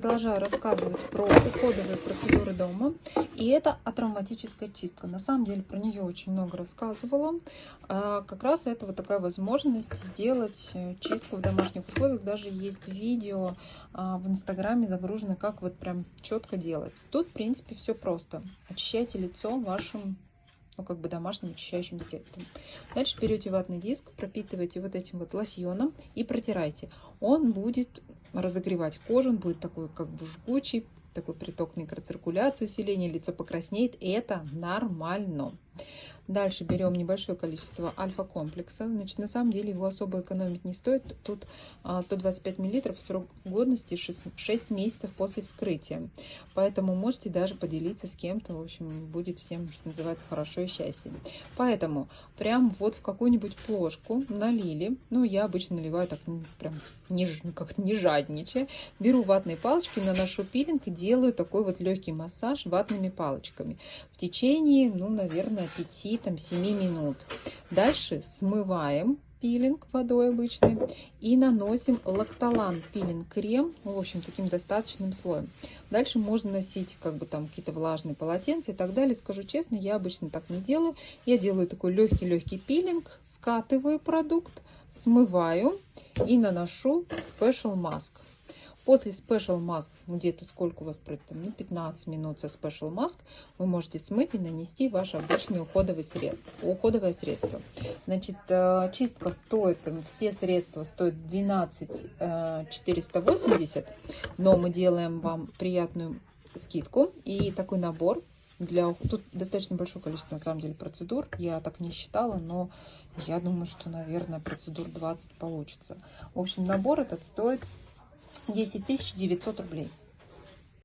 продолжаю рассказывать про уходовые процедуры дома. И это атравматическая чистка. На самом деле про нее очень много рассказывала. А, как раз это вот такая возможность сделать э, чистку в домашних условиях. Даже есть видео а, в инстаграме загружено, как вот прям четко делать. Тут, в принципе, все просто. Очищайте лицо вашим ну, как бы домашним очищающим средством. Дальше берете ватный диск, пропитываете вот этим вот лосьоном и протирайте. Он будет разогревать кожу, он будет такой как бы жгучий, такой приток микроциркуляции, усиление, лицо покраснеет. Это нормально. Дальше берем небольшое количество альфа-комплекса. Значит, на самом деле его особо экономить не стоит. Тут 125 мл, срок годности 6, 6 месяцев после вскрытия. Поэтому можете даже поделиться с кем-то. В общем, будет всем, что называется, хорошо и счастье. Поэтому прям вот в какую-нибудь плошку налили. Ну, я обычно наливаю так ну, прям не, как не жадничая. Беру ватные палочки, наношу пилинг и делаю такой вот легкий массаж ватными палочками. В течение, ну, наверное, 5 5-7 минут. Дальше смываем пилинг водой обычной и наносим лактолан пилинг крем, в общем, таким достаточным слоем. Дальше можно носить как бы там какие-то влажные полотенца и так далее. Скажу честно, я обычно так не делаю. Я делаю такой легкий-легкий пилинг, скатываю продукт, смываю и наношу Special Mask. После Special Mask, где-то сколько у вас пройдет, ну, 15 минут со Special Mask, вы можете смыть и нанести ваше обычное уходовое средство. Уходовое средство. Значит, э, чистка стоит, все средства стоят 12 480, э, но мы делаем вам приятную скидку и такой набор для тут достаточно большое количество на самом деле процедур я так не считала но я думаю что наверное процедур 20 получится в общем набор этот стоит 10 900 рублей.